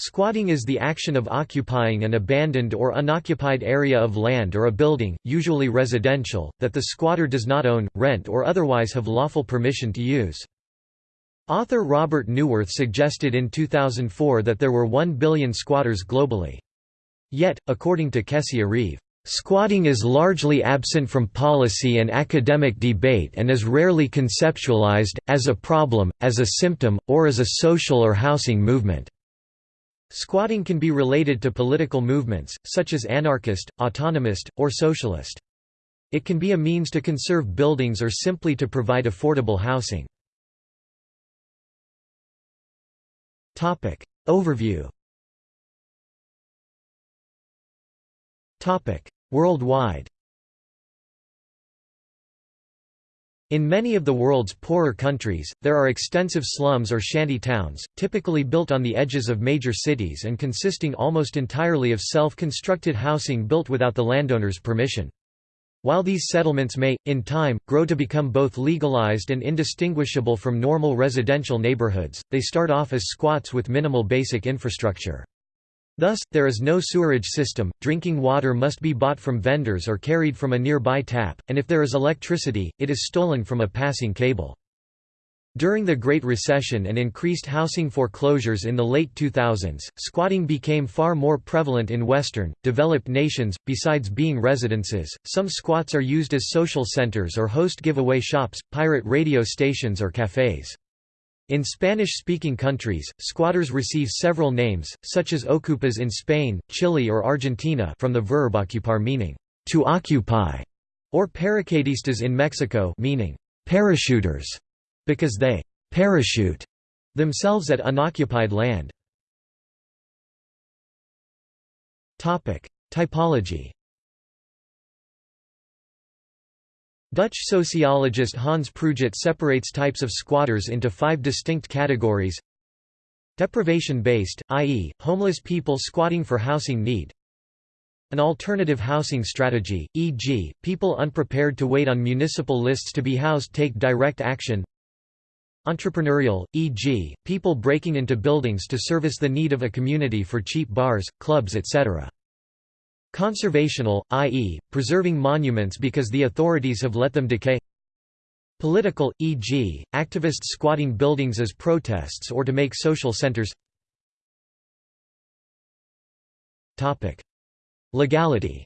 Squatting is the action of occupying an abandoned or unoccupied area of land or a building, usually residential, that the squatter does not own, rent or otherwise have lawful permission to use. Author Robert Neuwirth suggested in 2004 that there were 1 billion squatters globally. Yet, according to Kesia Reeve, Squatting is largely absent from policy and academic debate and is rarely conceptualized, as a problem, as a symptom, or as a social or housing movement. Squatting can be related to political movements, such as anarchist, autonomist, or socialist. It can be a means to conserve buildings or simply to provide affordable housing. Overview Worldwide In many of the world's poorer countries, there are extensive slums or shanty towns, typically built on the edges of major cities and consisting almost entirely of self-constructed housing built without the landowner's permission. While these settlements may, in time, grow to become both legalized and indistinguishable from normal residential neighborhoods, they start off as squats with minimal basic infrastructure. Thus, there is no sewerage system, drinking water must be bought from vendors or carried from a nearby tap, and if there is electricity, it is stolen from a passing cable. During the Great Recession and increased housing foreclosures in the late 2000s, squatting became far more prevalent in Western, developed nations. Besides being residences, some squats are used as social centers or host giveaway shops, pirate radio stations, or cafes. In Spanish-speaking countries, squatters receive several names, such as ocupas in Spain, Chile or Argentina from the verb ocupar meaning, to occupy, or paracaidistas in Mexico meaning, parachuters, because they parachute themselves at unoccupied land. Topic: Typology Dutch sociologist Hans Pruijt separates types of squatters into five distinct categories Deprivation-based, i.e., homeless people squatting for housing need An alternative housing strategy, e.g., people unprepared to wait on municipal lists to be housed take direct action Entrepreneurial, e.g., people breaking into buildings to service the need of a community for cheap bars, clubs etc. Conservational, i.e., preserving monuments because the authorities have let them decay Political, e.g., activists squatting buildings as protests or to make social centers Legality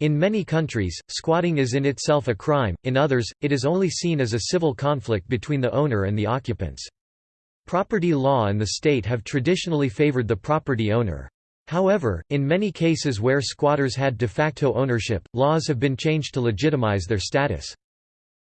In many countries, squatting is in itself a crime, in others, it is only seen as a civil conflict between the owner and the occupants. Property law and the state have traditionally favored the property owner. However, in many cases where squatters had de facto ownership, laws have been changed to legitimize their status.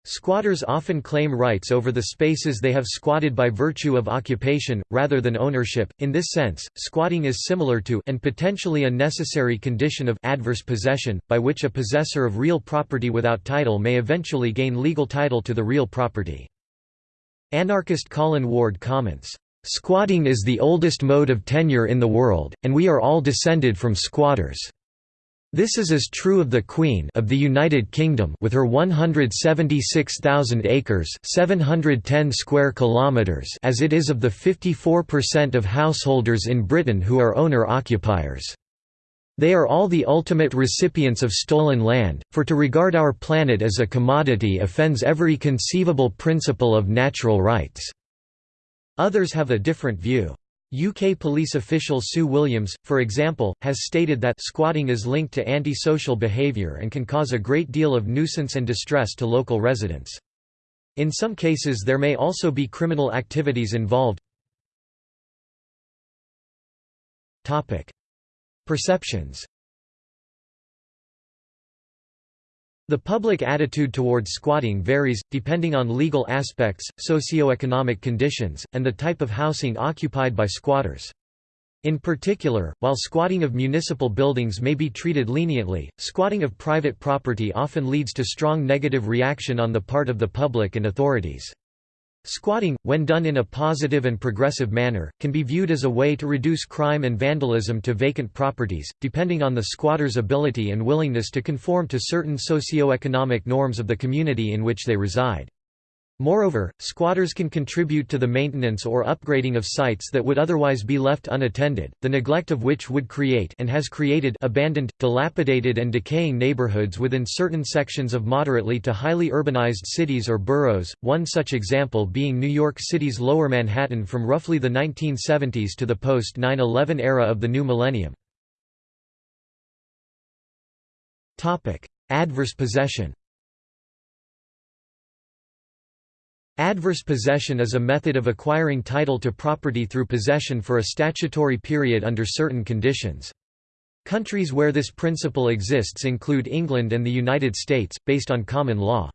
Squatters often claim rights over the spaces they have squatted by virtue of occupation, rather than ownership. In this sense, squatting is similar to and potentially a necessary condition of adverse possession, by which a possessor of real property without title may eventually gain legal title to the real property. Anarchist Colin Ward comments, "...squatting is the oldest mode of tenure in the world, and we are all descended from squatters." This is as true of the Queen of the United Kingdom with her 176,000 acres 710 square kilometers as it is of the 54% of householders in Britain who are owner-occupiers. They are all the ultimate recipients of stolen land, for to regard our planet as a commodity offends every conceivable principle of natural rights." Others have a different view. UK police official Sue Williams, for example, has stated that squatting is linked to antisocial behaviour and can cause a great deal of nuisance and distress to local residents. In some cases there may also be criminal activities involved. Perceptions The public attitude toward squatting varies, depending on legal aspects, socioeconomic conditions, and the type of housing occupied by squatters. In particular, while squatting of municipal buildings may be treated leniently, squatting of private property often leads to strong negative reaction on the part of the public and authorities. Squatting, when done in a positive and progressive manner, can be viewed as a way to reduce crime and vandalism to vacant properties, depending on the squatter's ability and willingness to conform to certain socio-economic norms of the community in which they reside. Moreover, squatters can contribute to the maintenance or upgrading of sites that would otherwise be left unattended, the neglect of which would create and has created abandoned, dilapidated and decaying neighborhoods within certain sections of moderately to highly urbanized cities or boroughs, one such example being New York City's Lower Manhattan from roughly the 1970s to the post-9-11 era of the new millennium. Adverse possession Adverse possession is a method of acquiring title to property through possession for a statutory period under certain conditions. Countries where this principle exists include England and the United States, based on common law.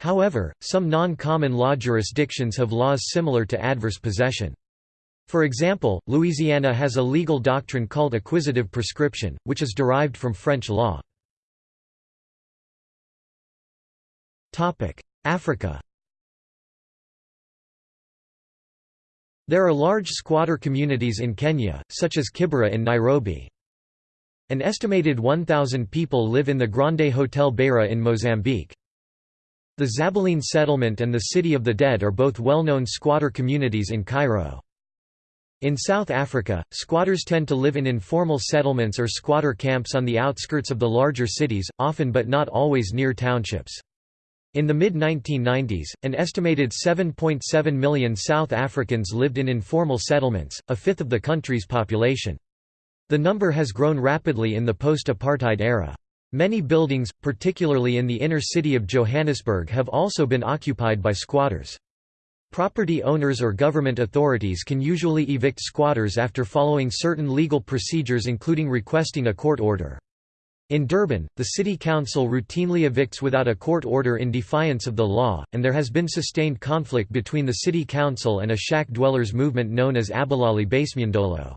However, some non-common law jurisdictions have laws similar to adverse possession. For example, Louisiana has a legal doctrine called acquisitive prescription, which is derived from French law. Africa There are large squatter communities in Kenya, such as Kibera in Nairobi. An estimated 1,000 people live in the Grande Hotel Beira in Mozambique. The Zabaleen settlement and the City of the Dead are both well-known squatter communities in Cairo. In South Africa, squatters tend to live in informal settlements or squatter camps on the outskirts of the larger cities, often but not always near townships. In the mid-1990s, an estimated 7.7 million South Africans lived in informal settlements, a fifth of the country's population. The number has grown rapidly in the post-apartheid era. Many buildings, particularly in the inner city of Johannesburg have also been occupied by squatters. Property owners or government authorities can usually evict squatters after following certain legal procedures including requesting a court order. In Durban, the city council routinely evicts without a court order in defiance of the law, and there has been sustained conflict between the city council and a shack dwellers movement known as Abahlali baseMjondolo.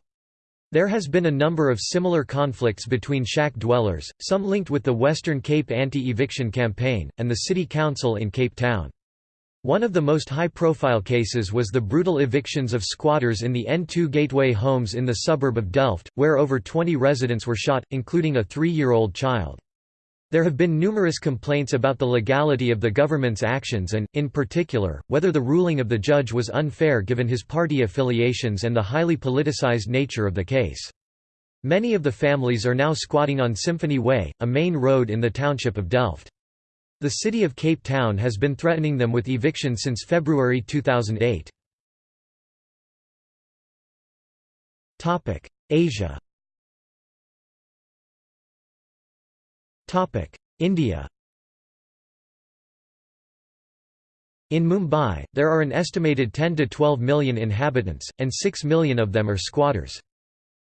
There has been a number of similar conflicts between shack dwellers, some linked with the Western Cape anti-eviction campaign, and the city council in Cape Town. One of the most high-profile cases was the brutal evictions of squatters in the N2 Gateway homes in the suburb of Delft, where over 20 residents were shot, including a three-year-old child. There have been numerous complaints about the legality of the government's actions and, in particular, whether the ruling of the judge was unfair given his party affiliations and the highly politicized nature of the case. Many of the families are now squatting on Symphony Way, a main road in the township of Delft. The city of Cape Town has been threatening them with eviction since February 2008. Asia India In Mumbai, there are an estimated 10 to 12 million inhabitants, and 6 million of them are squatters.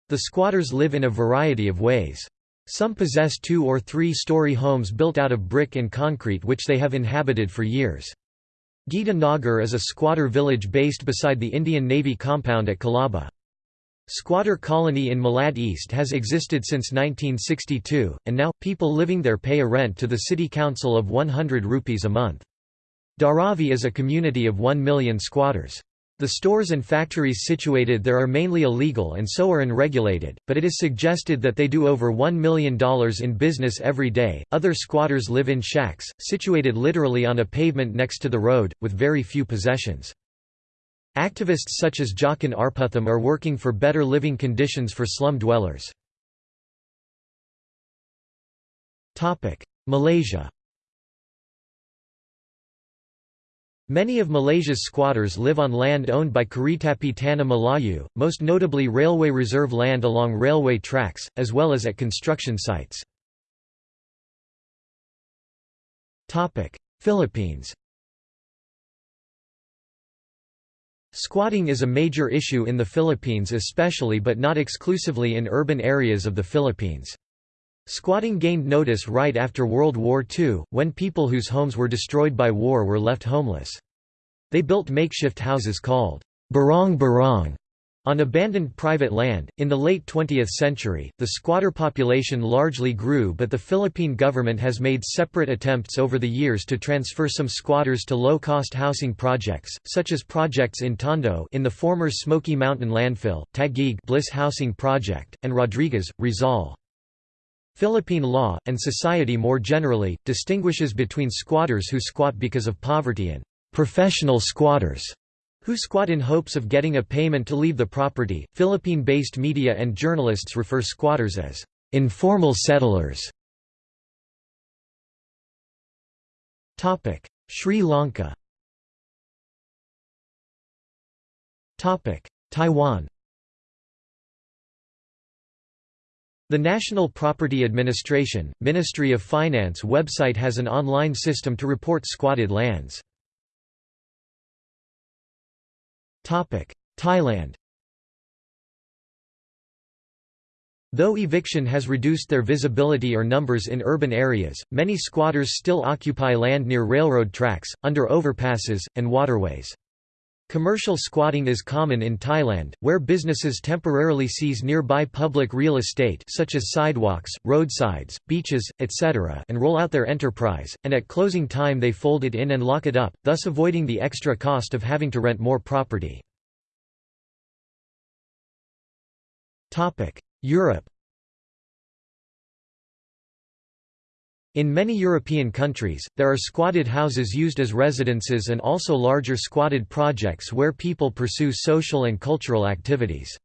The squatters live in a variety of ways. Some possess two- or three-story homes built out of brick and concrete which they have inhabited for years. Gita Nagar is a squatter village based beside the Indian Navy compound at Colaba. Squatter colony in Malad East has existed since 1962, and now, people living there pay a rent to the city council of 100 rupees a month. Dharavi is a community of 1 million squatters. The stores and factories situated there are mainly illegal and so are unregulated, but it is suggested that they do over $1 million in business every day. Other squatters live in shacks, situated literally on a pavement next to the road, with very few possessions. Activists such as Jockin Arputham are working for better living conditions for slum dwellers. Malaysia Many of Malaysia's squatters live on land owned by Keretapi Tanah Melayu, most notably railway reserve land along railway tracks, as well as at construction sites. Philippines Squatting is a major issue in the Philippines especially but not exclusively in urban areas of the Philippines. Squatting gained notice right after World War II, when people whose homes were destroyed by war were left homeless. They built makeshift houses called barong barong on abandoned private land. In the late 20th century, the squatter population largely grew, but the Philippine government has made separate attempts over the years to transfer some squatters to low-cost housing projects, such as projects in Tondo in the former Smoky Mountain landfill, Taguig Bliss Housing Project, and Rodriguez, Rizal. Philippine law, and society more generally, distinguishes between squatters who squat because of poverty and professional squatters who squat in hopes of getting a payment to leave the property. Philippine based media and journalists refer squatters as informal settlers. Sri Lanka Taiwan The National Property Administration, Ministry of Finance website has an online system to report squatted lands. Thailand Though eviction has reduced their visibility or numbers in urban areas, many squatters still occupy land near railroad tracks, under overpasses, and waterways. Commercial squatting is common in Thailand, where businesses temporarily seize nearby public real estate such as sidewalks, roadsides, beaches, etc. and roll out their enterprise, and at closing time they fold it in and lock it up, thus avoiding the extra cost of having to rent more property. Europe In many European countries, there are squatted houses used as residences and also larger squatted projects where people pursue social and cultural activities.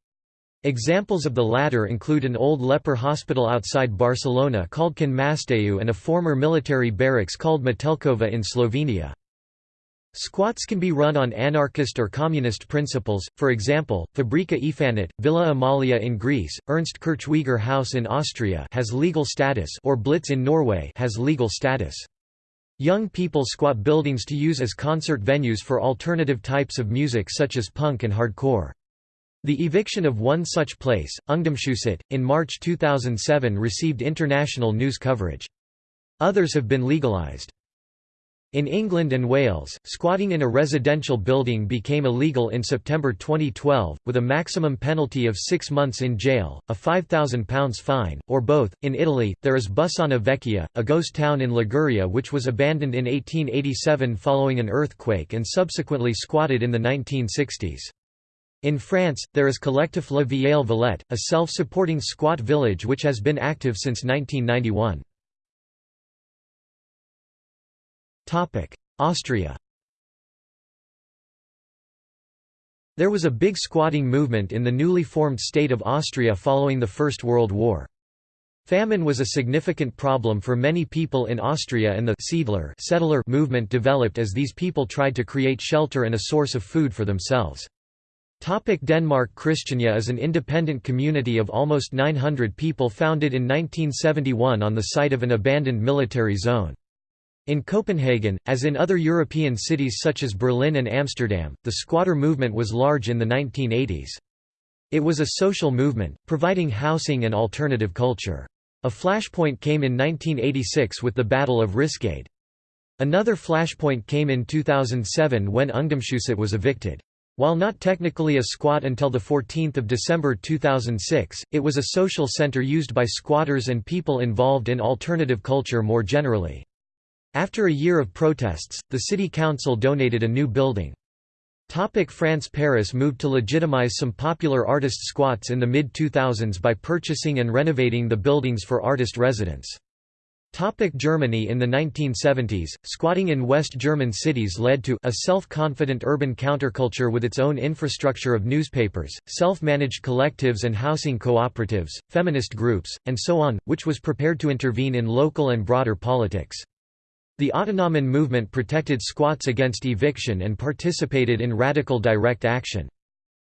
Examples of the latter include an old leper hospital outside Barcelona called Can Masdeu and a former military barracks called Metelkova in Slovenia. Squats can be run on anarchist or communist principles, for example, Fabrika Ifanit, Villa Amalia in Greece, Ernst Kirchweiger House in Austria has legal status or Blitz in Norway has legal status. Young people squat buildings to use as concert venues for alternative types of music such as punk and hardcore. The eviction of one such place, Ungdomshuset, in March 2007 received international news coverage. Others have been legalized. In England and Wales, squatting in a residential building became illegal in September 2012, with a maximum penalty of six months in jail, a £5,000 fine, or both. In Italy, there is Bussana Vecchia, a ghost town in Liguria which was abandoned in 1887 following an earthquake and subsequently squatted in the 1960s. In France, there is Collectif La Vieille Villette, a self-supporting squat village which has been active since 1991. Austria There was a big squatting movement in the newly formed state of Austria following the First World War. Famine was a significant problem for many people in Austria and the Siedler settler movement developed as these people tried to create shelter and a source of food for themselves. Topic Denmark Christiania is an independent community of almost 900 people founded in 1971 on the site of an abandoned military zone. In Copenhagen, as in other European cities such as Berlin and Amsterdam, the squatter movement was large in the 1980s. It was a social movement, providing housing and alternative culture. A flashpoint came in 1986 with the Battle of Ryesgade. Another flashpoint came in 2007 when Ungdomshuset was evicted. While not technically a squat until 14 December 2006, it was a social center used by squatters and people involved in alternative culture more generally. After a year of protests, the city council donated a new building. Topic France Paris moved to legitimize some popular artist squats in the mid-2000s by purchasing and renovating the buildings for artist residence. Topic Germany In the 1970s, squatting in West German cities led to a self-confident urban counterculture with its own infrastructure of newspapers, self-managed collectives and housing cooperatives, feminist groups, and so on, which was prepared to intervene in local and broader politics. The Autonomen movement protected squats against eviction and participated in radical direct action.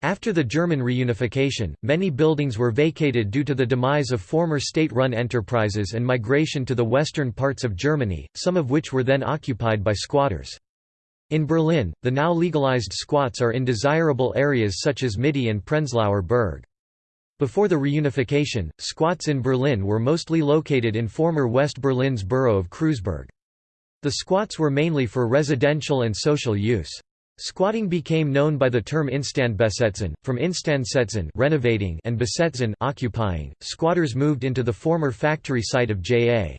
After the German reunification, many buildings were vacated due to the demise of former state-run enterprises and migration to the western parts of Germany, some of which were then occupied by squatters. In Berlin, the now legalized squats are in desirable areas such as Mitte and Prenzlauer Berg. Before the reunification, squats in Berlin were mostly located in former West Berlin's borough of Kreuzberg. The squats were mainly for residential and social use. Squatting became known by the term Instandbesetzen, from Instandsetzen renovating and besetzen occupying. Squatters moved into the former factory site of J.A.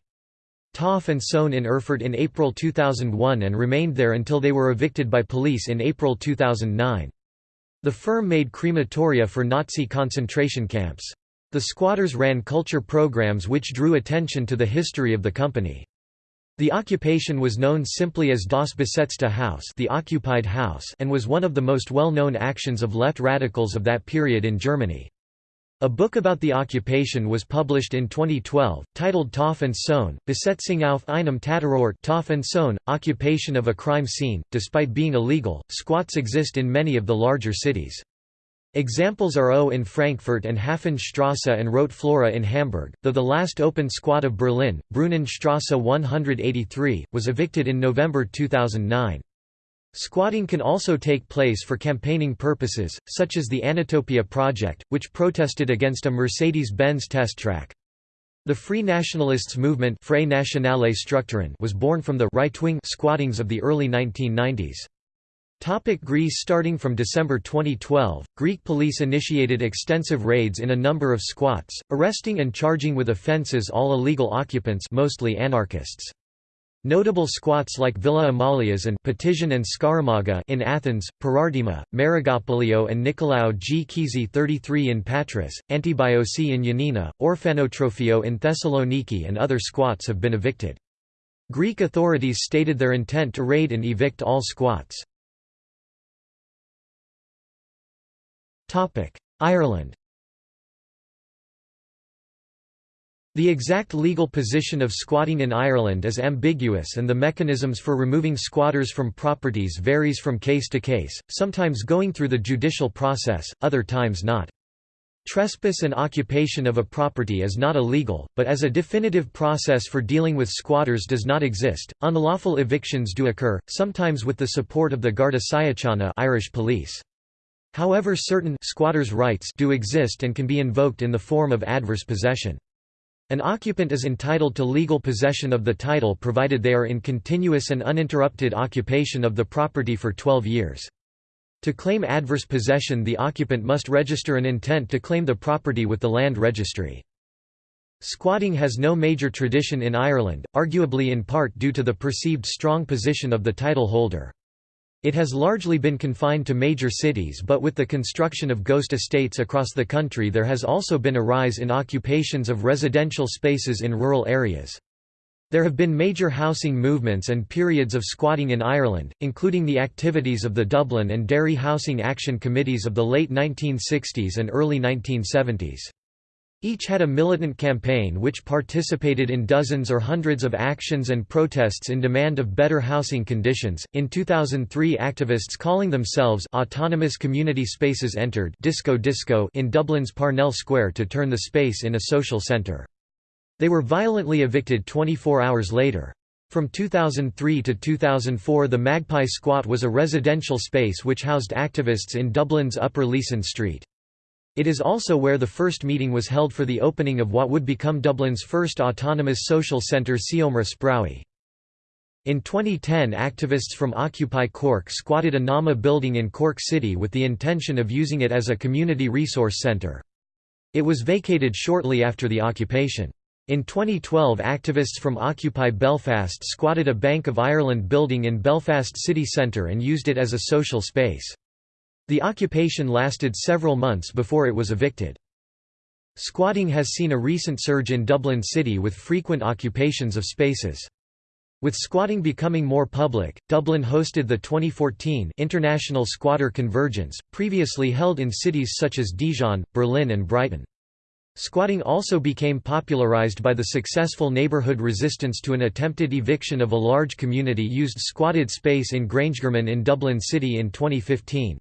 Topf and Sohn in Erfurt in April 2001 and remained there until they were evicted by police in April 2009. The firm made crematoria for Nazi concentration camps. The squatters ran culture programs which drew attention to the history of the company. The occupation was known simply as Das besetzte Haus the occupied house and was one of the most well-known actions of left radicals of that period in Germany. A book about the occupation was published in 2012, titled Topf und Sohn, Besetzung auf einem Täterort Topf and Sohn, Occupation of a Crime Scene. Despite being illegal, squats exist in many of the larger cities. Examples are O in Frankfurt and Hafenstrasse and Rote Flora in Hamburg, though the last open squat of Berlin, Brunnenstrasse 183, was evicted in November 2009. Squatting can also take place for campaigning purposes, such as the Anatopia Project, which protested against a Mercedes-Benz test track. The Free Nationalists movement was born from the right-wing squattings of the early 1990s. Topic Greece Starting from December 2012, Greek police initiated extensive raids in a number of squats, arresting and charging with offences all illegal occupants mostly anarchists. Notable squats like Villa Amalias and Petition and Skaramanga in Athens, Parardima, Marigopolio and Nikolaou G. Kizi 33 in Patras, Antibiosi in Yanina, Orphanotrophio in Thessaloniki and other squats have been evicted. Greek authorities stated their intent to raid and evict all squats. Ireland The exact legal position of squatting in Ireland is ambiguous and the mechanisms for removing squatters from properties varies from case to case, sometimes going through the judicial process, other times not. Trespass and occupation of a property is not illegal, but as a definitive process for dealing with squatters does not exist. Unlawful evictions do occur, sometimes with the support of the Garda Síochána Irish police. However certain squatters' rights do exist and can be invoked in the form of adverse possession. An occupant is entitled to legal possession of the title provided they are in continuous and uninterrupted occupation of the property for 12 years. To claim adverse possession the occupant must register an intent to claim the property with the land registry. Squatting has no major tradition in Ireland, arguably in part due to the perceived strong position of the title holder. It has largely been confined to major cities but with the construction of ghost estates across the country there has also been a rise in occupations of residential spaces in rural areas. There have been major housing movements and periods of squatting in Ireland, including the activities of the Dublin and Derry Housing Action Committees of the late 1960s and early 1970s. Each had a militant campaign which participated in dozens or hundreds of actions and protests in demand of better housing conditions. In 2003, activists calling themselves Autonomous Community Spaces entered Disco Disco in Dublin's Parnell Square to turn the space in a social centre. They were violently evicted 24 hours later. From 2003 to 2004 the Magpie Squat was a residential space which housed activists in Dublin's Upper Leeson Street. It is also where the first meeting was held for the opening of what would become Dublin's first autonomous social centre Seomra Spraoi. In 2010 activists from Occupy Cork squatted a NAMA building in Cork City with the intention of using it as a community resource centre. It was vacated shortly after the occupation. In 2012 activists from Occupy Belfast squatted a Bank of Ireland building in Belfast city centre and used it as a social space. The occupation lasted several months before it was evicted. Squatting has seen a recent surge in Dublin City with frequent occupations of spaces. With squatting becoming more public, Dublin hosted the 2014 International Squatter Convergence, previously held in cities such as Dijon, Berlin and Brighton. Squatting also became popularized by the successful neighborhood resistance to an attempted eviction of a large community-used squatted space in Grangegarman in Dublin City in 2015.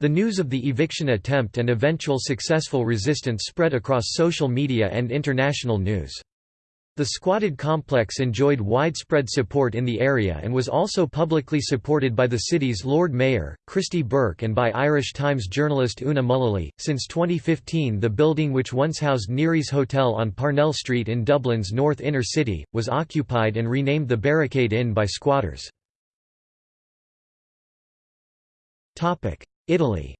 The news of the eviction attempt and eventual successful resistance spread across social media and international news. The squatted complex enjoyed widespread support in the area and was also publicly supported by the city's Lord Mayor, Christy Burke, and by Irish Times journalist Una Mullally. Since 2015, the building, which once housed Neary's Hotel on Parnell Street in Dublin's north inner city, was occupied and renamed the Barricade Inn by squatters. Italy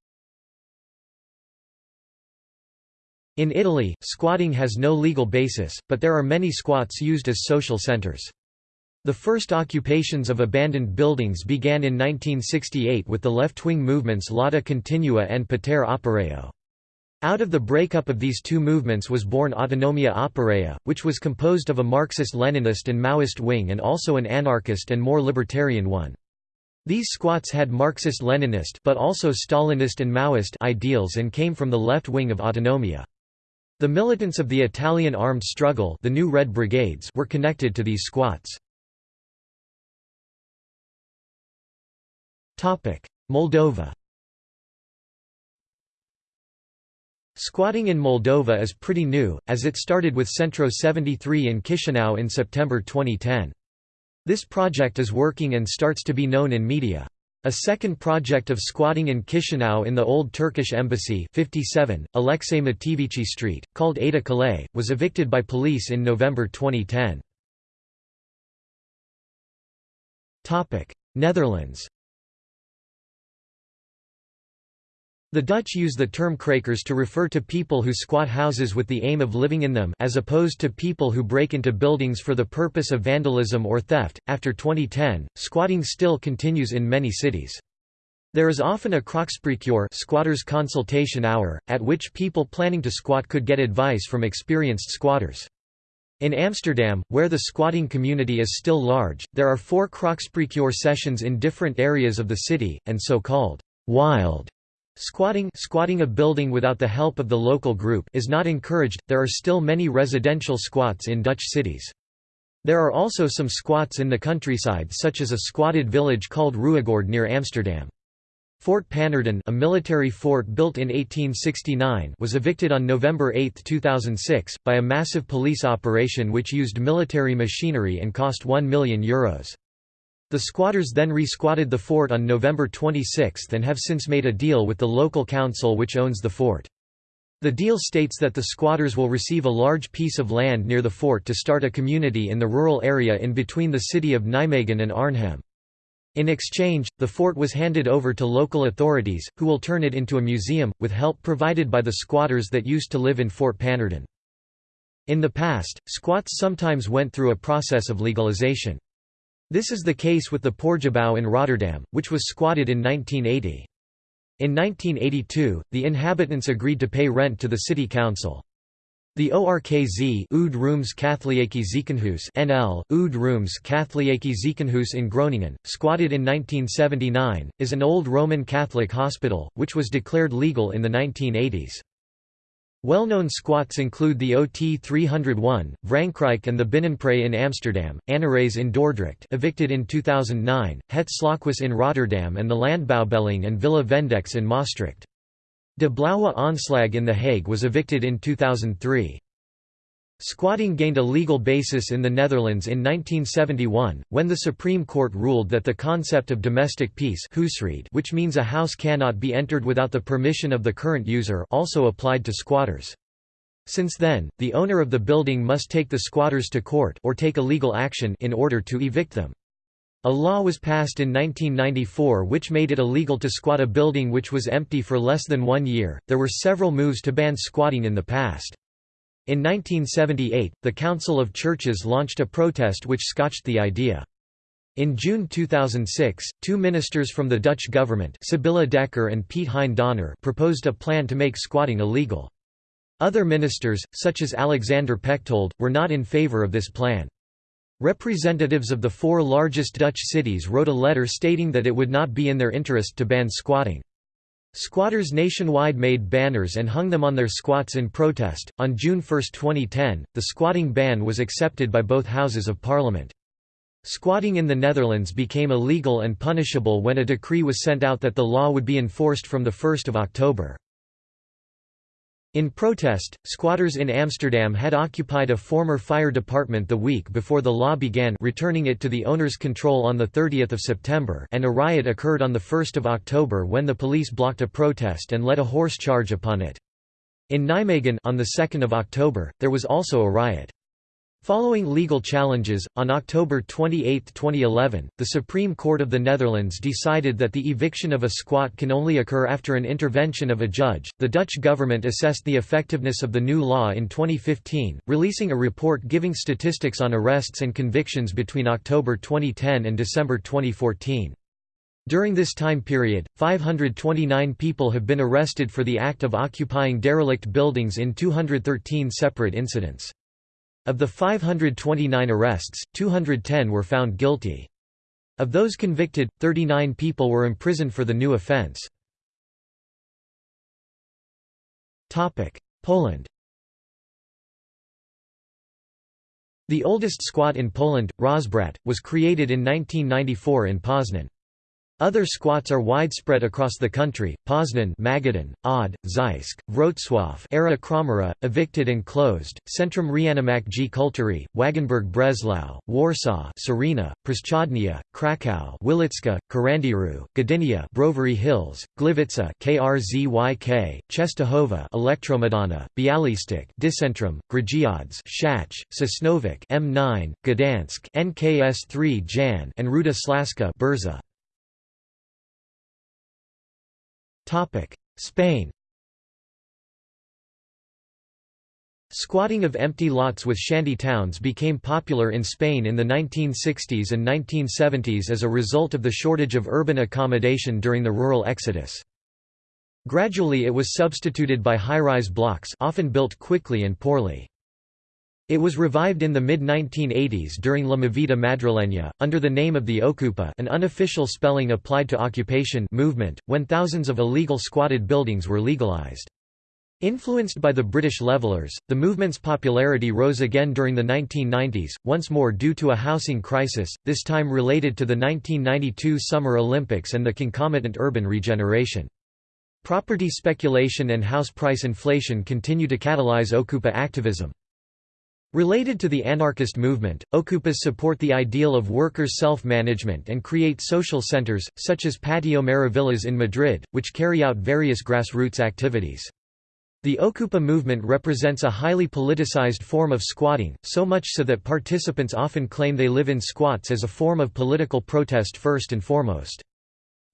In Italy, squatting has no legal basis, but there are many squats used as social centers. The first occupations of abandoned buildings began in 1968 with the left-wing movements Lotta Continua and Potere Operaio. Out of the breakup of these two movements was born Autonomia Operaia, which was composed of a Marxist-Leninist and Maoist wing and also an anarchist and more libertarian one. These squats had Marxist-Leninist but also Stalinist and Maoist ideals and came from the left wing of Autonomia. The militants of the Italian armed struggle the New Red Brigades were connected to these squats. Moldova Squatting in Moldova is pretty new, as it started with Centro 73 in Chisinau in September 2010. This project is working and starts to be known in media. A second project of squatting in Chisinau in the old Turkish embassy 57, Alexei Mateevici Street, called Ada Kale, was evicted by police in November 2010. Netherlands The Dutch use the term krakers to refer to people who squat houses with the aim of living in them as opposed to people who break into buildings for the purpose of vandalism or theft. After 2010, squatting still continues in many cities. There is often a kraakspreekuur squatters consultation hour, at which people planning to squat could get advice from experienced squatters. In Amsterdam, where the squatting community is still large, there are four kraakspreekuur sessions in different areas of the city, and so-called wild Squatting squatting a building without the help of the local group is not encouraged, there are still many residential squats in Dutch cities. There are also some squats in the countryside such as a squatted village called Ruigoord near Amsterdam. Fort Pannerden a military fort built in 1869 was evicted on November 8, 2006, by a massive police operation which used military machinery and cost €1 million. Euros. The squatters then re-squatted the fort on November 26 and have since made a deal with the local council which owns the fort. The deal states that the squatters will receive a large piece of land near the fort to start a community in the rural area in between the city of Nijmegen and Arnhem. In exchange, the fort was handed over to local authorities, who will turn it into a museum, with help provided by the squatters that used to live in Fort Pannerden. In the past, squats sometimes went through a process of legalization. This is the case with the Poortgebouw in Rotterdam, which was squatted in 1980. In 1982, the inhabitants agreed to pay rent to the city council. The ORKZ Oud Rooms Katholieke Ziekenhuis NL, Oud Rooms Katholieke Ziekenhuis in Groningen, squatted in 1979, is an old Roman Catholic hospital, which was declared legal in the 1980s. Well-known squats include the OT 301, Vrankrijk and the Binnenpret in Amsterdam, Annerijs in Dordrecht evicted in 2009, Het Slothuis in Rotterdam and the Landbouwbelang and Villa Vendex in Maastricht. De Blauwe Aanslag in The Hague was evicted in 2003. Squatting gained a legal basis in the Netherlands in 1971, when the Supreme Court ruled that the concept of domestic peace which means a house cannot be entered without the permission of the current user also applied to squatters. Since then, the owner of the building must take the squatters to court or take a legal action in order to evict them. A law was passed in 1994 which made it illegal to squat a building which was empty for less than one year. There were several moves to ban squatting in the past. In 1978, the Council of Churches launched a protest which scotched the idea. In June 2006, two ministers from the Dutch government Sybilla Dekker and Piet Hein Donner proposed a plan to make squatting illegal. Other ministers, such as Alexander Pechtold, were not in favour of this plan. Representatives of the four largest Dutch cities wrote a letter stating that it would not be in their interest to ban squatting. Squatters nationwide made banners and hung them on their squats in protest. On June 1, 2010, the squatting ban was accepted by both houses of parliament. Squatting in the Netherlands became illegal and punishable when a decree was sent out that the law would be enforced from 1 October. In protest, squatters in Amsterdam had occupied a former fire department the week before the law began returning it to the owner's control on 30 September and a riot occurred on 1 October when the police blocked a protest and led a horse charge upon it. In Nijmegen on 2 October, there was also a riot. Following legal challenges, on October 28, 2011, the Supreme Court of the Netherlands decided that the eviction of a squat can only occur after an intervention of a judge. The Dutch government assessed the effectiveness of the new law in 2015, releasing a report giving statistics on arrests and convictions between October 2010 and December 2014. During this time period, 529 people have been arrested for the act of occupying derelict buildings in 213 separate incidents. Of the 529 arrests, 210 were found guilty. Of those convicted, 39 people were imprisoned for the new offense. Poland The oldest squat in Poland, Rozbrat, was created in 1994 in Poznan. Other squats are widespread across the country, Poznan Magadan, Od, Zeisk, Wrocław Era Kromera, evicted and closed, Centrum Reanimak G Kultury, Wagenburg Breslau, Warsaw Serena, Przechodnia, Krakow Wilicka, Karandiru, Gdynia Brovary Hills, Gliwice KRZYK, Częstochowa Elektromedana, Bialystok Dicentrum, Grudziądz Szach, Sosnowiec M9, Gdansk NKS3 Jan and Ruda Slaska Burza. Spain Squatting of empty lots with shanty towns became popular in Spain in the 1960s and 1970s as a result of the shortage of urban accommodation during the rural exodus. Gradually it was substituted by high-rise blocks often built quickly and poorly. It was revived in the mid-1980s during La Movida Madrileña, under the name of the Okupa an unofficial spelling applied to occupation movement, when thousands of illegal squatted buildings were legalized. Influenced by the British levelers, the movement's popularity rose again during the 1990s, once more due to a housing crisis, this time related to the 1992 Summer Olympics and the concomitant urban regeneration. Property speculation and house price inflation continue to catalyze Okupa activism. Related to the anarchist movement, Okupas support the ideal of workers' self-management and create social centers, such as Patio Maravillas in Madrid, which carry out various grassroots activities. The Okupa movement represents a highly politicized form of squatting, so much so that participants often claim they live in squats as a form of political protest first and foremost.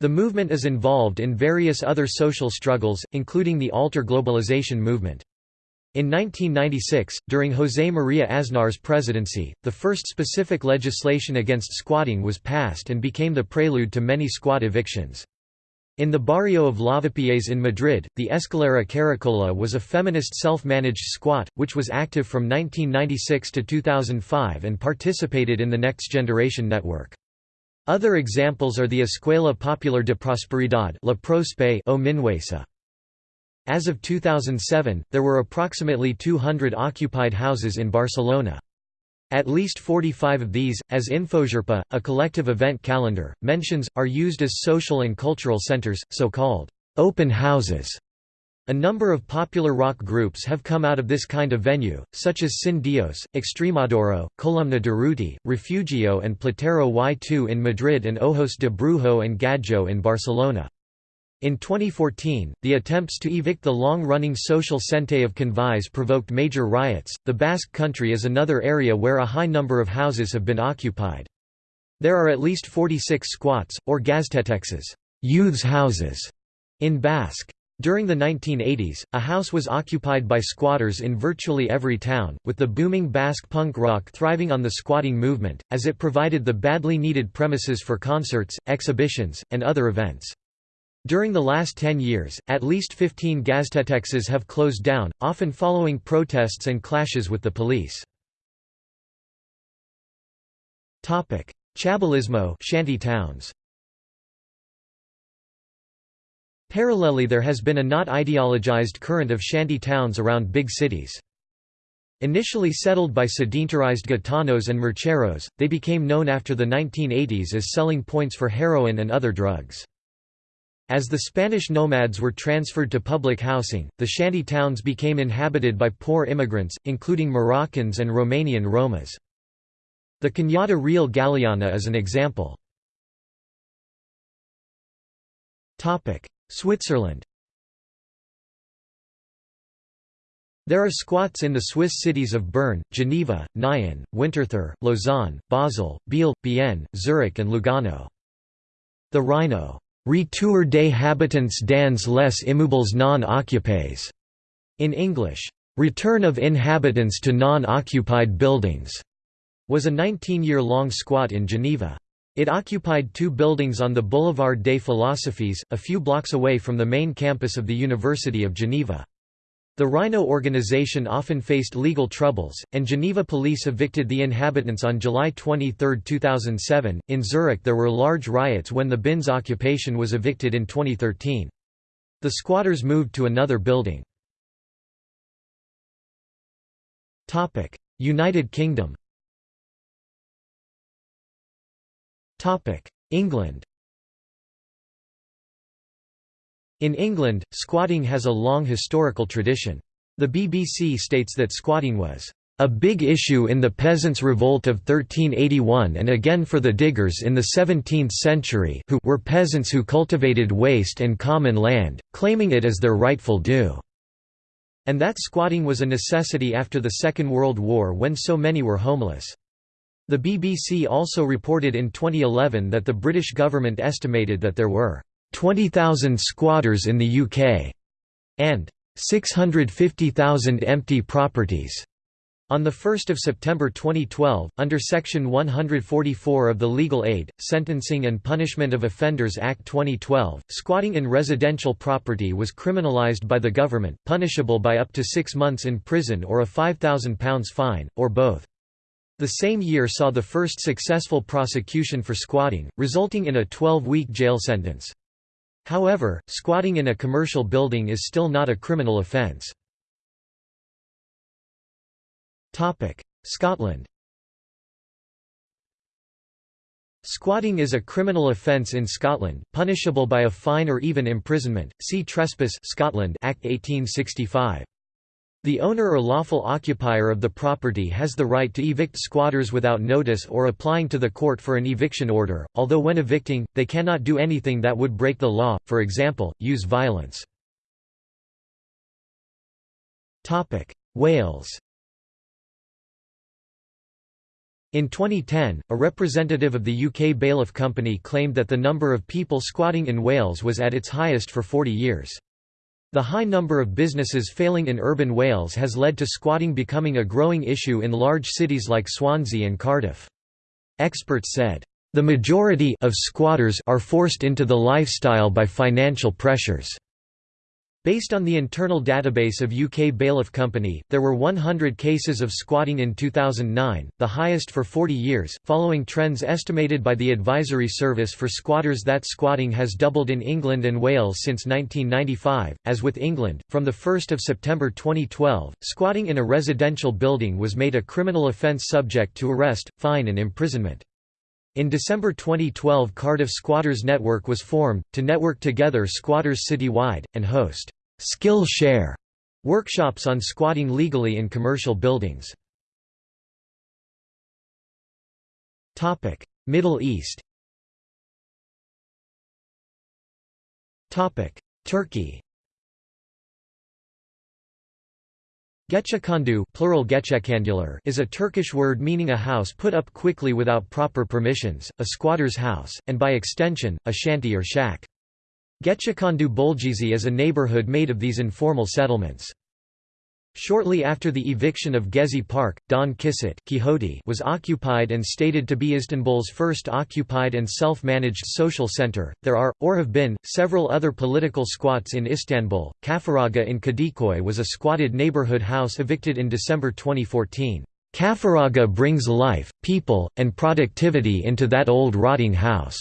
The movement is involved in various other social struggles, including the alter globalization movement. In 1996, during José María Aznar's presidency, the first specific legislation against squatting was passed and became the prelude to many squat evictions. In the barrio of Lavapiés in Madrid, the Escalera Caracola was a feminist self-managed squat, which was active from 1996 to 2005 and participated in the Next Generation network. Other examples are the Escuela Popular de Prosperidad La o Minuesa. As of 2007, there were approximately 200 occupied houses in Barcelona. At least 45 of these, as Infogrupa, a collective event calendar, mentions, are used as social and cultural centers, so-called open houses. A number of popular rock groups have come out of this kind of venue, such as Sin Dios, Extremoduro, Columna de Ruti, Refugio and Platero y Tú in Madrid and Ojos de Brujo and Gadjo in Barcelona. In 2014, the attempts to evict the long-running social Centre of Convives provoked major riots. The Basque Country is another area where a high number of houses have been occupied. There are at least 46 squats, or gaztetxes youths' houses, in Basque. During the 1980s, a house was occupied by squatters in virtually every town, with the booming Basque punk rock thriving on the squatting movement, as it provided the badly needed premises for concerts, exhibitions, and other events. During the last 10 years, at least 15 gaztetxes have closed down, often following protests and clashes with the police. Chabolismo shanty towns. Parallelly there has been a not ideologized current of shanty towns around big cities. Initially settled by sedentarized gitanos and mercheros, they became known after the 1980s as selling points for heroin and other drugs. As the Spanish nomads were transferred to public housing, the shanty towns became inhabited by poor immigrants, including Moroccans and Romanian Romas. The Cañada Real Galiana is an example. Switzerland There are squats in the Swiss cities of Bern, Geneva, Nyon, Winterthur, Lausanne, Basel, Biel, Bienne, Zurich and Lugano. The Rhino Retour des habitants dans les immeubles non occupés, in English, Return of Inhabitants to Non-Occupied Buildings, was a 19-year-long squat in Geneva. It occupied two buildings on the Boulevard des Philosophes, a few blocks away from the main campus of the University of Geneva. The Rhino organization often faced legal troubles, and Geneva police evicted the inhabitants on July 23, 2007. In Zurich, there were large riots when the Binz occupation was evicted in 2013. The squatters moved to another building. Topic: United Kingdom Topic: England In England, squatting has a long historical tradition. The BBC states that squatting was a big issue in the Peasants' Revolt of 1381 and again for the diggers in the 17th century who were peasants who cultivated waste and common land, claiming it as their rightful due. And that squatting was a necessity after the Second World War when so many were homeless. The BBC also reported in 2011 that the British government estimated that there were 20,000 squatters in the UK and 650,000 empty properties. On 1 September 2012, under Section 144 of the Legal Aid, Sentencing and Punishment of Offenders Act 2012, squatting in residential property was criminalised by the government, punishable by up to six months in prison or a £5,000 fine, or both. The same year saw the first successful prosecution for squatting, resulting in a 12-week jail sentence. However, squatting in a commercial building is still not a criminal offence. Scotland Squatting is a criminal offence in Scotland, punishable by a fine or even imprisonment. See Trespass Scotland Act 1865. The owner or lawful occupier of the property has the right to evict squatters without notice or applying to the court for an eviction order, although when evicting, they cannot do anything that would break the law, for example, use violence. Wales In 2010, a representative of the UK Bailiff Company claimed that the number of people squatting in Wales was at its highest for 40 years. The high number of businesses failing in urban Wales has led to squatting becoming a growing issue in large cities like Swansea and Cardiff. Experts said, "...the majority of squatters are forced into the lifestyle by financial pressures." Based on the internal database of UK Bailiff Company, there were 100 cases of squatting in 2009, the highest for 40 years, following trends estimated by the Advisory Service for Squatters that squatting has doubled in England and Wales since 1995. As with England, from 1 September 2012, squatting in a residential building was made a criminal offence subject to arrest, fine and imprisonment. In December 2012 Cardiff Squatters Network was formed, to network together squatters citywide, and host skill share workshops on squatting legally in commercial buildings. Topic: Middle East. Topic: Turkey. Gecekondu plural is a Turkish word meaning a house put up quickly without proper permissions, a squatter's house, and by extension, a shanty or shack. Gecekondu Bolgizi is a neighborhood made of these informal settlements. Shortly after the eviction of Gezi Park, Don Kissot Quixote was occupied and stated to be Istanbul's first occupied and self-managed social center. There are, or have been, several other political squats in Istanbul. Kafaraga in Kadikoy was a squatted neighborhood house evicted in December 2014. Kafaraga brings life, people, and productivity into that old rotting house.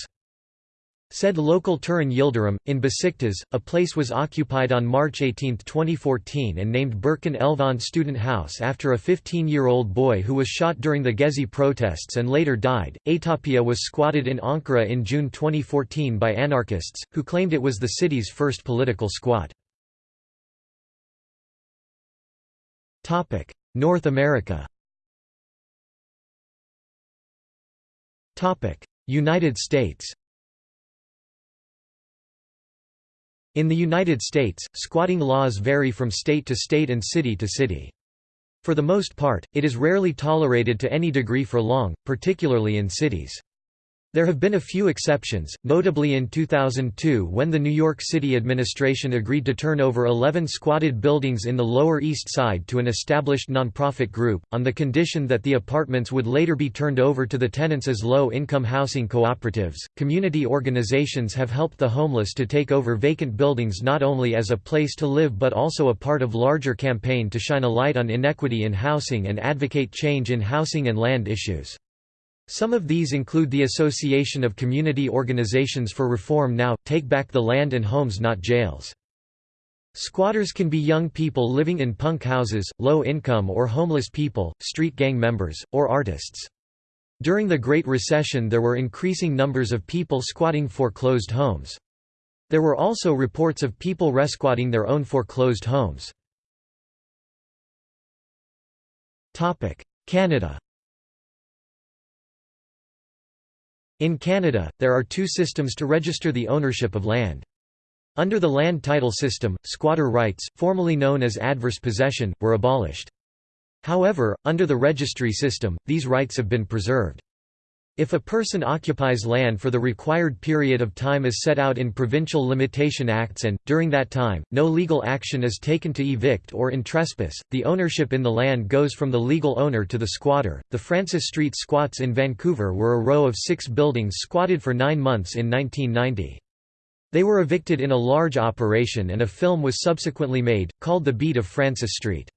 Said local Turan Yildirim, in Besiktas, a place was occupied on March 18, 2014 and named Berkin Elvan Student House after a 15-year-old boy who was shot during the Gezi protests and later died. Aytopia was squatted in Ankara in June 2014 by anarchists, who claimed it was the city's first political squat. North America United States In the United States, squatting laws vary from state to state and city to city. For the most part, it is rarely tolerated to any degree for long, particularly in cities. There have been a few exceptions, notably in 2002 when the New York City administration agreed to turn over 11 squatted buildings in the Lower East Side to an established nonprofit group, on the condition that the apartments would later be turned over to the tenants as low income housing cooperatives. Community organizations have helped the homeless to take over vacant buildings not only as a place to live but also a part of larger campaign to shine a light on inequity in housing and advocate change in housing and land issues. Some of these include the Association of Community Organizations for Reform Now, Take Back the Land and Homes Not Jails. Squatters can be young people living in punk houses, low-income or homeless people, street gang members, or artists. During the Great Recession there were increasing numbers of people squatting foreclosed homes. There were also reports of people resquatting their own foreclosed homes. Canada In Canada, there are two systems to register the ownership of land. Under the land title system, squatter rights, formerly known as adverse possession, were abolished. However, under the registry system, these rights have been preserved. If a person occupies land for the required period of time as set out in provincial limitation acts and, during that time, no legal action is taken to evict or in trespass, the ownership in the land goes from the legal owner to the squatter. The Francis Street squats in Vancouver were a row of six buildings squatted for nine months in 1990. They were evicted in a large operation and a film was subsequently made, called The Beat of Francis Street.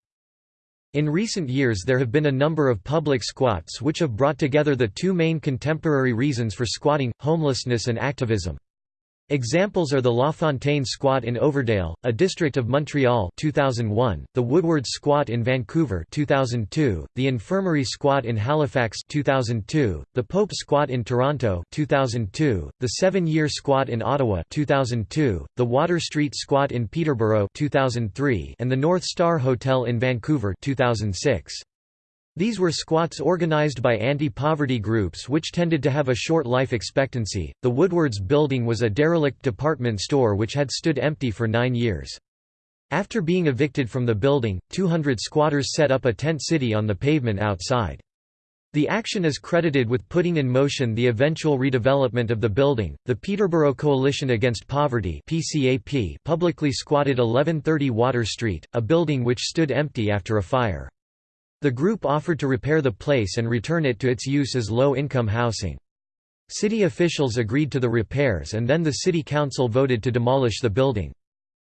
In recent years there have been a number of public squats which have brought together the two main contemporary reasons for squatting, homelessness and activism. Examples are the La Fontaine squat in Overdale, a district of Montreal 2001, the Woodward squat in Vancouver 2002, the Infirmary squat in Halifax 2002, the Pope squat in Toronto 2002, the Seven-Year squat in Ottawa 2002, the Water Street squat in Peterborough 2003, and the North Star Hotel in Vancouver 2006. These were squats organized by anti-poverty groups which tended to have a short life expectancy. The Woodwards building was a derelict department store which had stood empty for nine years. After being evicted from the building, 200 squatters set up a tent city on the pavement outside. The action is credited with putting in motion the eventual redevelopment of the building. The Peterborough Coalition Against Poverty (PCAP) publicly squatted 1130 Water Street, a building which stood empty after a fire. The group offered to repair the place and return it to its use as low-income housing. City officials agreed to the repairs and then the city council voted to demolish the building.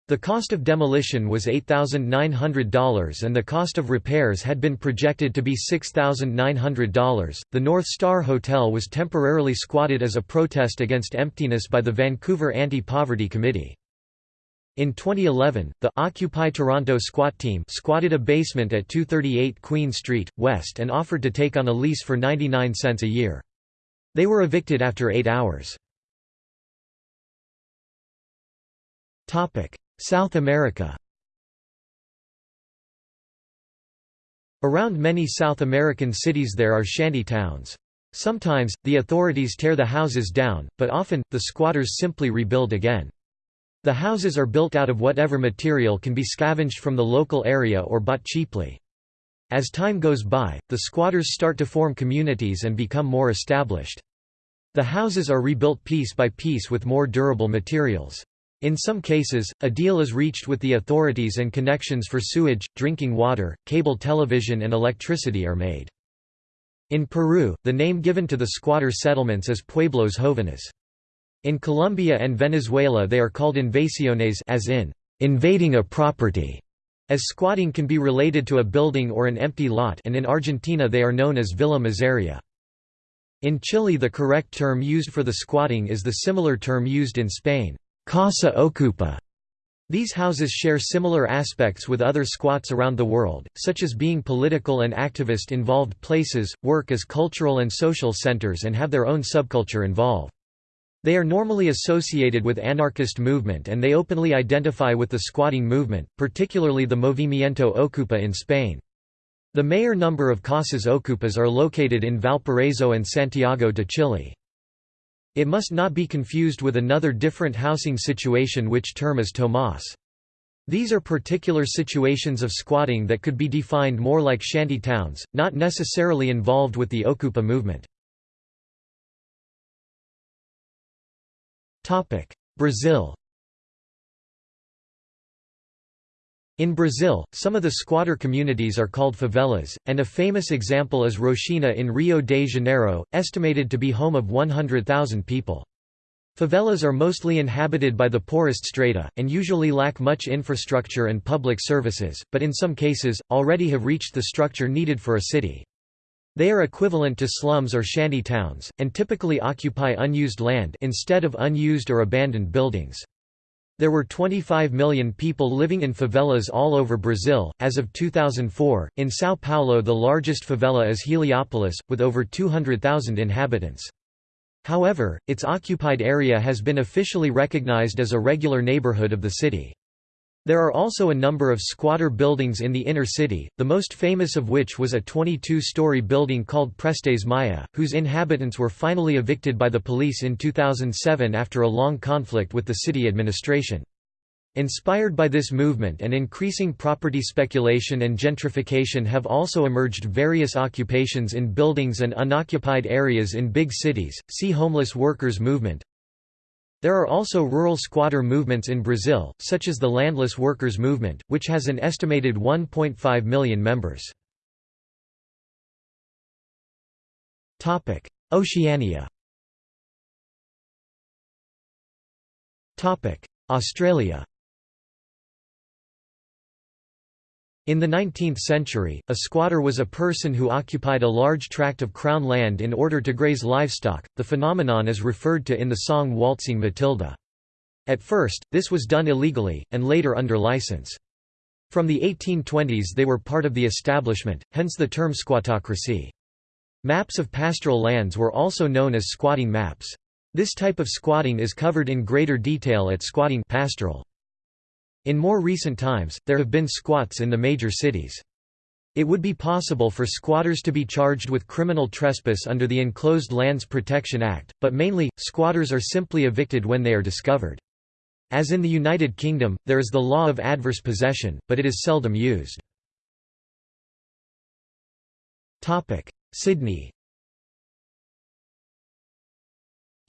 The cost of demolition was $8,900 and the cost of repairs had been projected to be $6,900. The North Star Hotel was temporarily squatted as a protest against emptiness by the Vancouver Anti-Poverty Committee. In 2011, the Occupy Toronto squat team squatted a basement at 238 Queen Street, West and offered to take on a lease for 99 cents a year. They were evicted after eight hours. South America Around many South American cities there are shanty towns. Sometimes, the authorities tear the houses down, but often, the squatters simply rebuild again. The houses are built out of whatever material can be scavenged from the local area or bought cheaply. As time goes by, the squatters start to form communities and become more established. The houses are rebuilt piece by piece with more durable materials. In some cases, a deal is reached with the authorities and connections for sewage, drinking water, cable television and electricity are made. In Peru, the name given to the squatter settlements is Pueblos Jóvenes. In Colombia and Venezuela they are called invasiones as in, invading a property, as squatting can be related to a building or an empty lot and in Argentina they are known as villa miseria. In Chile the correct term used for the squatting is the similar term used in Spain, casa ocupa. These houses share similar aspects with other squats around the world, such as being political and activist-involved places, work as cultural and social centers and have their own subculture involved. They are normally associated with anarchist movement and they openly identify with the squatting movement, particularly the Movimiento Ocupa in Spain. The mayor number of Casas Ocupas are located in Valparaiso and Santiago de Chile. It must not be confused with another different housing situation which term is Tomas. These are particular situations of squatting that could be defined more like shanty towns, not necessarily involved with the Ocupa movement. Brazil In Brazil, some of the squatter communities are called favelas, and a famous example is Rocinha in Rio de Janeiro, estimated to be home of 100,000 people. Favelas are mostly inhabited by the poorest strata, and usually lack much infrastructure and public services, but in some cases, already have reached the structure needed for a city. They are equivalent to slums or shanty towns, and typically occupy unused land instead of unused or abandoned buildings. There were 25 million people living in favelas all over Brazil. As of 2004, in Sao Paulo, the largest favela is Heliópolis, with over 200,000 inhabitants. However, its occupied area has been officially recognized as a regular neighborhood of the city. There are also a number of squatter buildings in the inner city, the most famous of which was a 22-story building called Prestes Maia, whose inhabitants were finally evicted by the police in 2007 after a long conflict with the city administration. Inspired by this movement and increasing property speculation and gentrification have also emerged various occupations in buildings and unoccupied areas in big cities, see homeless workers movement, there are also rural squatter movements in Brazil, such as the Landless Workers Movement, which has an estimated 1.5 million members. Oceania Australia In the 19th century, a squatter was a person who occupied a large tract of crown land in order to graze livestock. The phenomenon is referred to in the song Waltzing Matilda. At first, this was done illegally, and later under license. From the 1820s they were part of the establishment, hence the term squattocracy. Maps of pastoral lands were also known as squatting maps. This type of squatting is covered in greater detail at Squatting pastoral. In more recent times, there have been squats in the major cities. It would be possible for squatters to be charged with criminal trespass under the Enclosed Lands Protection Act, but mainly, squatters are simply evicted when they are discovered. As in the United Kingdom, there is the law of adverse possession, but it is seldom used. Sydney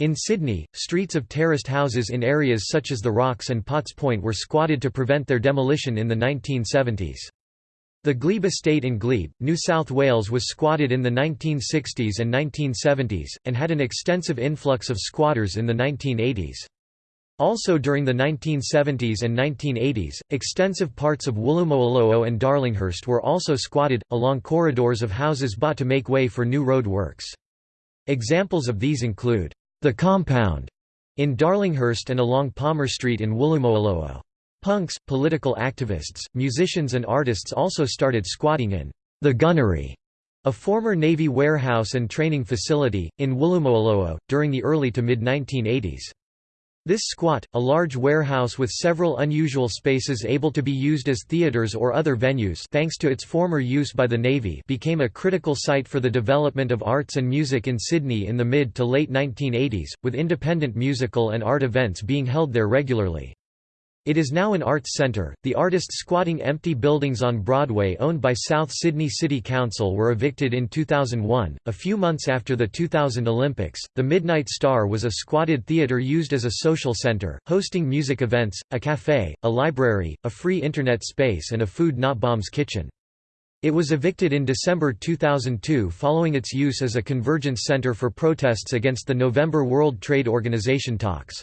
In Sydney, streets of terraced houses in areas such as the Rocks and Potts Point were squatted to prevent their demolition in the 1970s. The Glebe estate in Glebe, New South Wales was squatted in the 1960s and 1970s, and had an extensive influx of squatters in the 1980s. Also during the 1970s and 1980s, extensive parts of Woolloomooloo and Darlinghurst were also squatted, along corridors of houses bought to make way for new road works. Examples of these include the Compound in Darlinghurst and along Palmer Street in Woolloomooloo. Punks, political activists, musicians and artists also started squatting in the Gunnery, a former Navy warehouse and training facility, in Woolloomooloo, during the early to mid-1980s. This squat, a large warehouse with several unusual spaces able to be used as theaters or other venues thanks to its former use by the Navy became a critical site for the development of arts and music in Sydney in the mid to late 1980s, with independent musical and art events being held there regularly. It is now an arts centre. The artists squatting empty buildings on Broadway owned by South Sydney City Council were evicted in 2001. A few months after the 2000 Olympics, the Midnight Star was a squatted theatre used as a social centre, hosting music events, a cafe, a library, a free internet space, and a food not bombs kitchen. It was evicted in December 2002 following its use as a convergence centre for protests against the November World Trade Organization talks.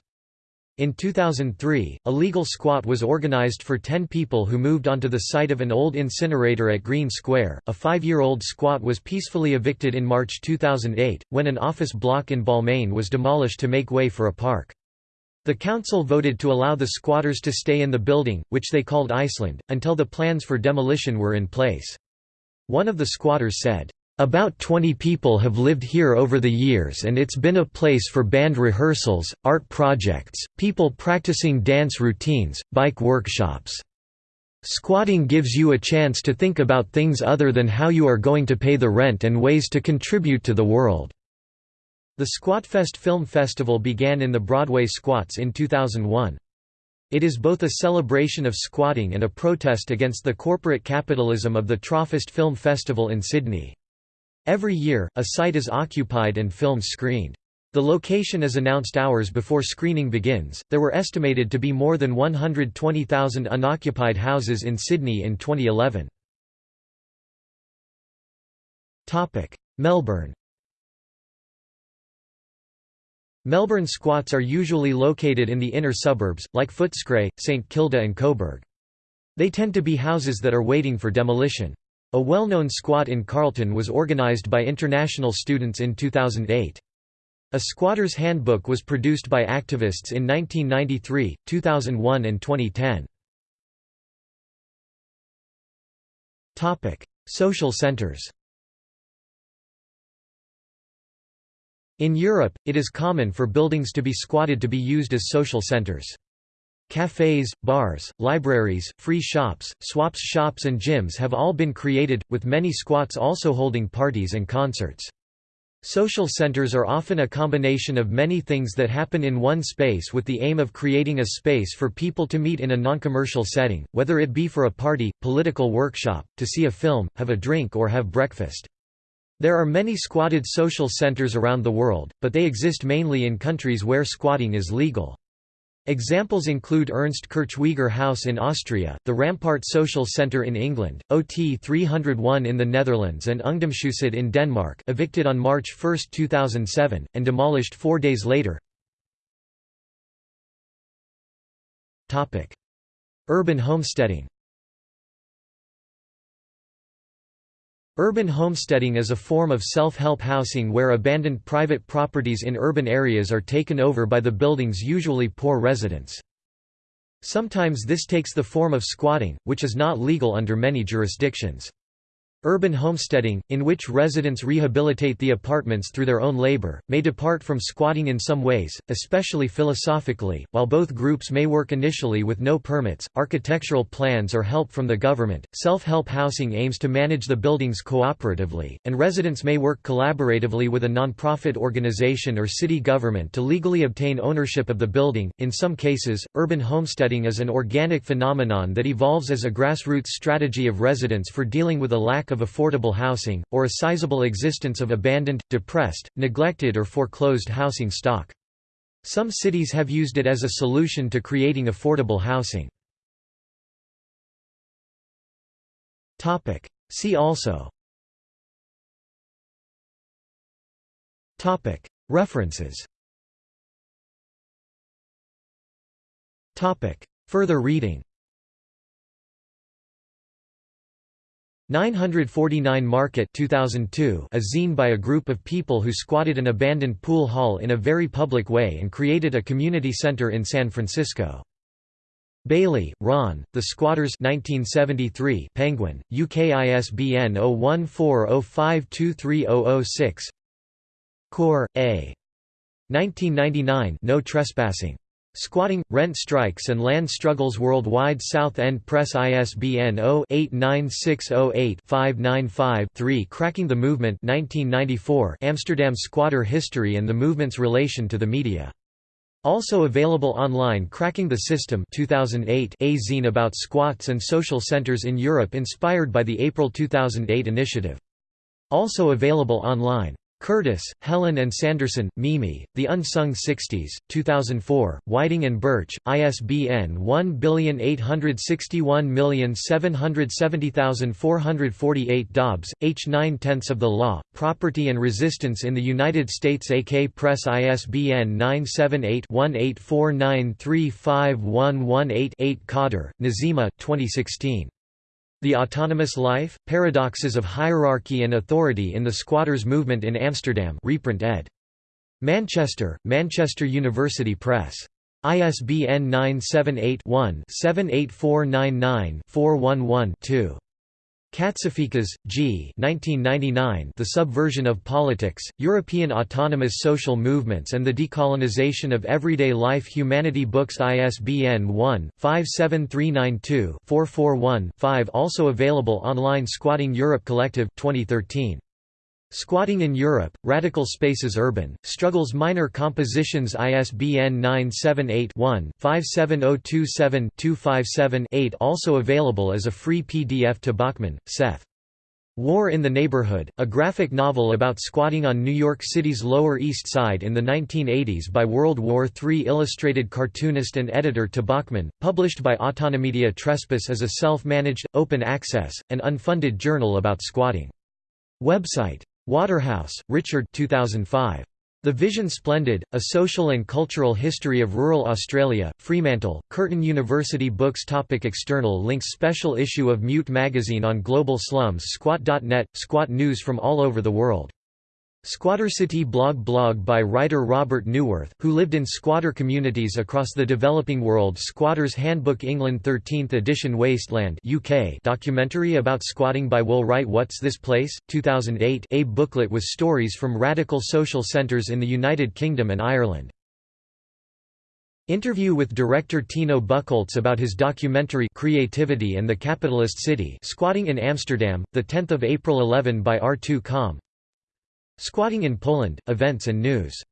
In 2003, a legal squat was organized for 10 people who moved onto the site of an old incinerator at Green Square. A five year old squat was peacefully evicted in March 2008, when an office block in Balmain was demolished to make way for a park. The council voted to allow the squatters to stay in the building, which they called Iceland, until the plans for demolition were in place. One of the squatters said, about 20 people have lived here over the years and it's been a place for band rehearsals, art projects, people practicing dance routines, bike workshops. Squatting gives you a chance to think about things other than how you are going to pay the rent and ways to contribute to the world." The Squatfest Film Festival began in the Broadway Squats in 2001. It is both a celebration of squatting and a protest against the corporate capitalism of the Tropfest Film Festival in Sydney. Every year, a site is occupied and films screened. The location is announced hours before screening begins. There were estimated to be more than 120,000 unoccupied houses in Sydney in 2011. Topic: Melbourne. Melbourne squats are usually located in the inner suburbs, like Footscray, St Kilda and Coburg. They tend to be houses that are waiting for demolition. A well-known squat in Carlton was organised by international students in 2008. A Squatter's Handbook was produced by activists in 1993, 2001 and 2010. Social centers In Europe, it is common for buildings to be squatted to be used as social centers. Cafes, bars, libraries, free shops, swaps shops and gyms have all been created, with many squats also holding parties and concerts. Social centers are often a combination of many things that happen in one space with the aim of creating a space for people to meet in a non-commercial setting, whether it be for a party, political workshop, to see a film, have a drink or have breakfast. There are many squatted social centers around the world, but they exist mainly in countries where squatting is legal. Examples include Ernst Kirchweger House in Austria, the Rampart Social Centre in England, OT 301 in the Netherlands and Ungdomshuset in Denmark evicted on March 1, 2007, and demolished four days later. Urban homesteading Urban homesteading is a form of self-help housing where abandoned private properties in urban areas are taken over by the building's usually poor residents. Sometimes this takes the form of squatting, which is not legal under many jurisdictions. Urban homesteading, in which residents rehabilitate the apartments through their own labor, may depart from squatting in some ways, especially philosophically. While both groups may work initially with no permits, architectural plans or help from the government, self help housing aims to manage the buildings cooperatively, and residents may work collaboratively with a non-profit organization or city government to legally obtain ownership of the building. In some cases, urban homesteading is an organic phenomenon that evolves as a grassroots strategy of residents for dealing with a lack of affordable housing, or a sizable existence of abandoned, depressed, neglected or foreclosed housing stock. Some cities have used it as a solution to creating affordable housing. See also. References. Further reading 949 Market 2002 a zine by a group of people who squatted an abandoned pool hall in a very public way and created a community center in San Francisco. Bailey, Ron, The Squatters 1973 Penguin, UK ISBN 0140523006 Corr, A. 1999 No Trespassing. Squatting, Rent Strikes and Land Struggles Worldwide. South End Press ISBN 0-89608-595-3 Cracking the Movement 1994 Amsterdam Squatter History and the Movement's Relation to the Media. Also available online Cracking the System 2008 a zine about squats and social centers in Europe inspired by the April 2008 initiative. Also available online Curtis, Helen and Sanderson, Mimi, The Unsung Sixties, 2004, Whiting and Birch, ISBN 18617700448 Dobbs, H. 9 tenths of the Law, Property and Resistance in the United States AK Press ISBN 978-1849351118-8 Kadir, Nazima 2016. The Autonomous Life, Paradoxes of Hierarchy and Authority in the Squatters' Movement in Amsterdam reprint ed. Manchester, Manchester University Press. ISBN 978 one 78499 411 2 Katsiaficas, G. 1999, the Subversion of Politics, European Autonomous Social Movements and the Decolonization of Everyday Life Humanity Books ISBN 1-57392-441-5 Also available online Squatting Europe Collective, 2013. Squatting in Europe, Radical Spaces Urban, Struggles Minor Compositions ISBN 978-1-57027-257-8 Also available as a free PDF Tobocman, Seth. War in the Neighborhood, a graphic novel about squatting on New York City's Lower East Side in the 1980s by World War III illustrated cartoonist and editor Tobocman, published by Autonomedia Trespass as a self-managed, open-access, and unfunded journal about squatting. Website. Waterhouse, Richard 2005. The Vision Splendid, A Social and Cultural History of Rural Australia, Fremantle, Curtin University Books Topic External links Special issue of Mute magazine on global slums Squat.net, squat news from all over the world Squattercity blog blog by writer Robert Neuwirth, who lived in squatter communities across the developing world. Squatter's Handbook England 13th edition Wasteland UK documentary about squatting by Will Wright. What's This Place? 2008 a booklet with stories from radical social centres in the United Kingdom and Ireland. Interview with director Tino Buchholz about his documentary Creativity and the Capitalist City Squatting in Amsterdam, 10 April 11 by R2 Com Squatting in Poland, Events and News